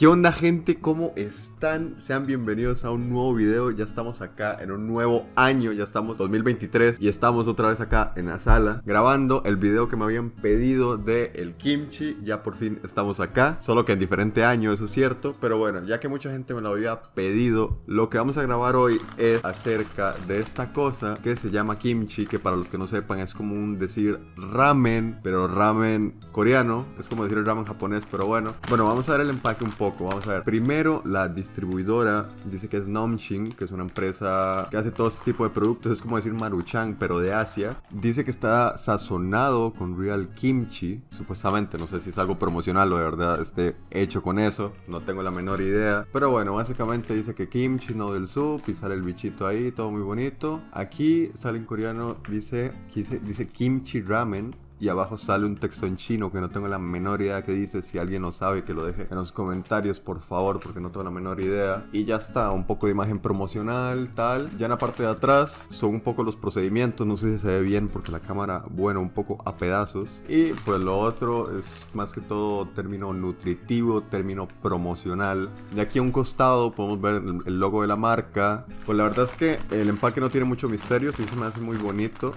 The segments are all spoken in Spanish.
¿Qué onda gente? ¿Cómo están? Sean bienvenidos a un nuevo video. Ya estamos acá en un nuevo año, ya estamos 2023 y estamos otra vez acá en la sala grabando el video que me habían pedido de el kimchi. Ya por fin estamos acá, solo que en diferente año, eso es cierto. Pero bueno, ya que mucha gente me lo había pedido, lo que vamos a grabar hoy es acerca de esta cosa que se llama kimchi, que para los que no sepan es como un decir ramen, pero ramen coreano. Es como decir ramen japonés, pero bueno. Bueno, vamos a ver el empaque un poco Vamos a ver. Primero, la distribuidora dice que es Nomshin, que es una empresa que hace todo este tipo de productos. Es como decir Maruchan, pero de Asia. Dice que está sazonado con real kimchi. Supuestamente, no sé si es algo promocional o de verdad esté hecho con eso. No tengo la menor idea. Pero bueno, básicamente dice que kimchi, no del soup. Y sale el bichito ahí, todo muy bonito. Aquí sale en coreano, dice, dice kimchi ramen y abajo sale un texto en chino que no tengo la menor idea que dice. Si alguien lo sabe, que lo deje en los comentarios, por favor, porque no tengo la menor idea. Y ya está, un poco de imagen promocional, tal. Ya en la parte de atrás son un poco los procedimientos. No sé si se ve bien porque la cámara, bueno, un poco a pedazos. Y pues lo otro es más que todo término nutritivo, término promocional. De aquí a un costado podemos ver el logo de la marca. Pues la verdad es que el empaque no tiene mucho misterio, sí se me hace muy bonito.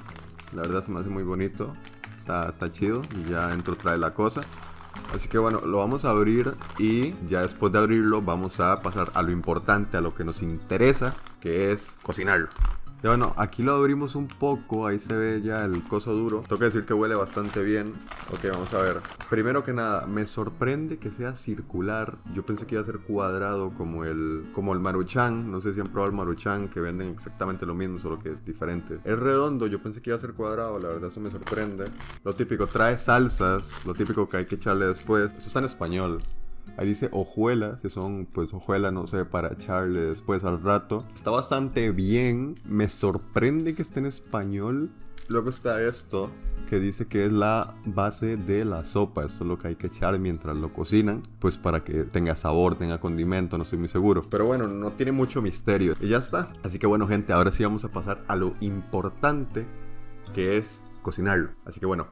La verdad se me hace muy bonito. Está, chido y ya dentro trae la cosa. Así que bueno, lo vamos a abrir y ya después de abrirlo vamos a pasar a lo importante, a lo que nos interesa, que es cocinarlo bueno, aquí lo abrimos un poco, ahí se ve ya el coso duro. Que decir que huele bastante bien. Ok, vamos a ver. Primero que nada, me sorprende que sea circular. Yo pensé que iba a ser cuadrado como el, como el maruchan. No sé si han probado el maruchan, que venden exactamente lo mismo, solo que es diferente. Es redondo, yo pensé que iba a ser cuadrado, la verdad eso me sorprende. Lo típico, trae salsas, lo típico que hay que echarle después. Eso está en español. Ahí dice hojuelas, que son pues hojuelas, no sé, para echarle después al rato. Está bastante bien, me sorprende que esté en español. Luego está esto, que dice que es la base de la sopa. Esto es lo que hay que echar mientras lo cocinan, pues para que tenga sabor, tenga condimento, no estoy muy seguro. Pero bueno, no tiene mucho misterio. Y ya está. Así que bueno, gente, ahora sí vamos a pasar a lo importante, que es cocinarlo. Así que bueno,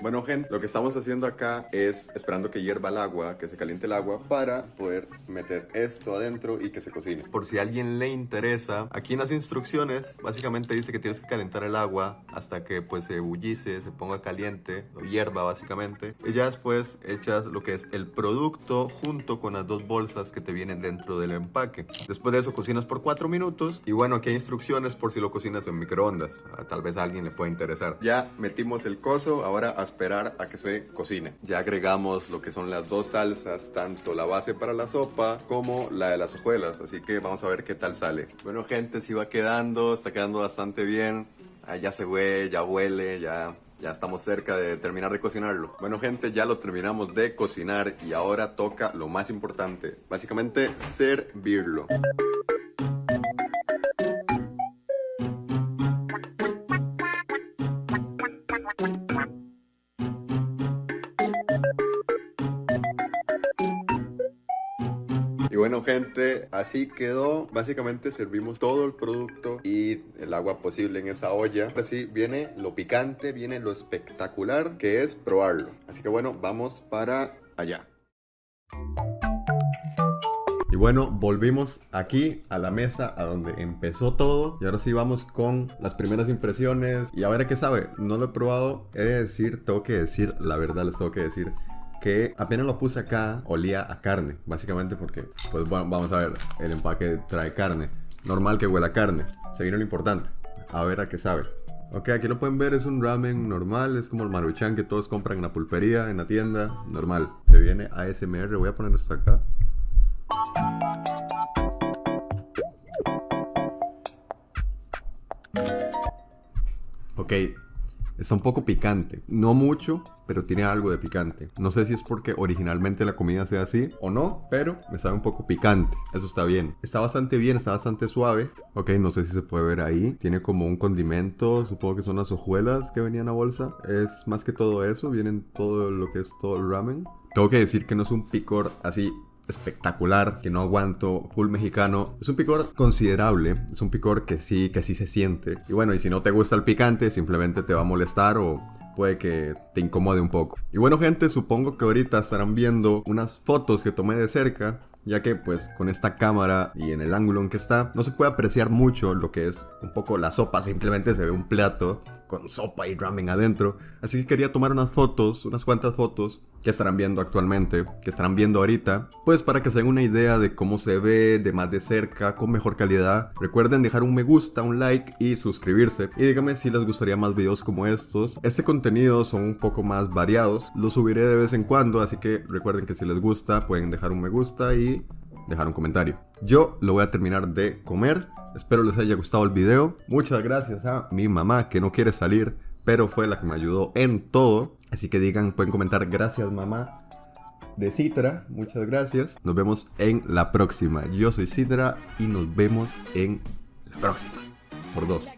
bueno, gente, lo que estamos haciendo acá es esperando que hierva el agua, que se caliente el agua para poder meter esto adentro y que se cocine. Por si a alguien le interesa, aquí en las instrucciones básicamente dice que tienes que calentar el agua hasta que pues se ebullice, se ponga caliente, hierva básicamente. Y ya después echas lo que es el producto junto con las dos bolsas que te vienen dentro del empaque. Después de eso cocinas por 4 minutos y bueno, aquí hay instrucciones por si lo cocinas en microondas. Tal vez a alguien le pueda interesar. Ya metimos el coso, ahora esperar a que se cocine. Ya agregamos lo que son las dos salsas, tanto la base para la sopa como la de las hojuelas, así que vamos a ver qué tal sale. Bueno gente, si va quedando, está quedando bastante bien. Ah, ya se huele, ya huele, ya ya estamos cerca de terminar de cocinarlo. Bueno gente, ya lo terminamos de cocinar y ahora toca lo más importante, básicamente servirlo. Bueno gente, así quedó. Básicamente servimos todo el producto y el agua posible en esa olla. Así viene lo picante, viene lo espectacular que es probarlo. Así que bueno, vamos para allá. Y bueno, volvimos aquí a la mesa a donde empezó todo. Y ahora sí vamos con las primeras impresiones. Y a ver qué sabe. No lo he probado. He de decir, tengo que decir, la verdad les tengo que decir que apenas lo puse acá, olía a carne, básicamente porque, pues bueno, vamos a ver, el empaque trae carne. Normal que huela a carne. Se viene lo importante. A ver a qué sabe. Ok, aquí lo pueden ver, es un ramen normal, es como el maruchan que todos compran en la pulpería, en la tienda, normal. Se viene ASMR, voy a poner esto acá. Ok, Está un poco picante. No mucho, pero tiene algo de picante. No sé si es porque originalmente la comida sea así o no, pero me sabe un poco picante. Eso está bien. Está bastante bien, está bastante suave. Ok, no sé si se puede ver ahí. Tiene como un condimento, supongo que son las hojuelas que venían a bolsa. Es más que todo eso, vienen todo lo que es todo el ramen. Tengo que decir que no es un picor así espectacular, que no aguanto, full mexicano. Es un picor considerable, es un picor que sí, que sí se siente. Y bueno, y si no te gusta el picante, simplemente te va a molestar o puede que te incomode un poco. Y bueno gente, supongo que ahorita estarán viendo unas fotos que tomé de cerca ya que pues con esta cámara y en el ángulo en que está no se puede apreciar mucho lo que es un poco la sopa, simplemente se ve un plato con sopa y ramen adentro. Así que quería tomar unas fotos, unas cuantas fotos que estarán viendo actualmente, que estarán viendo ahorita, pues para que se den una idea de cómo se ve de más de cerca, con mejor calidad. Recuerden dejar un me gusta, un like y suscribirse. Y díganme si les gustaría más videos como estos. Este contenido son un poco más variados, los subiré de vez en cuando, así que recuerden que si les gusta pueden dejar un me gusta y dejar un comentario. Yo lo voy a terminar de comer. Espero les haya gustado el video. Muchas gracias a mi mamá que no quiere salir, pero fue la que me ayudó en todo. Así que digan, pueden comentar gracias mamá de Citra. Muchas gracias. Nos vemos en la próxima. Yo soy Citra y nos vemos en la próxima. Por dos.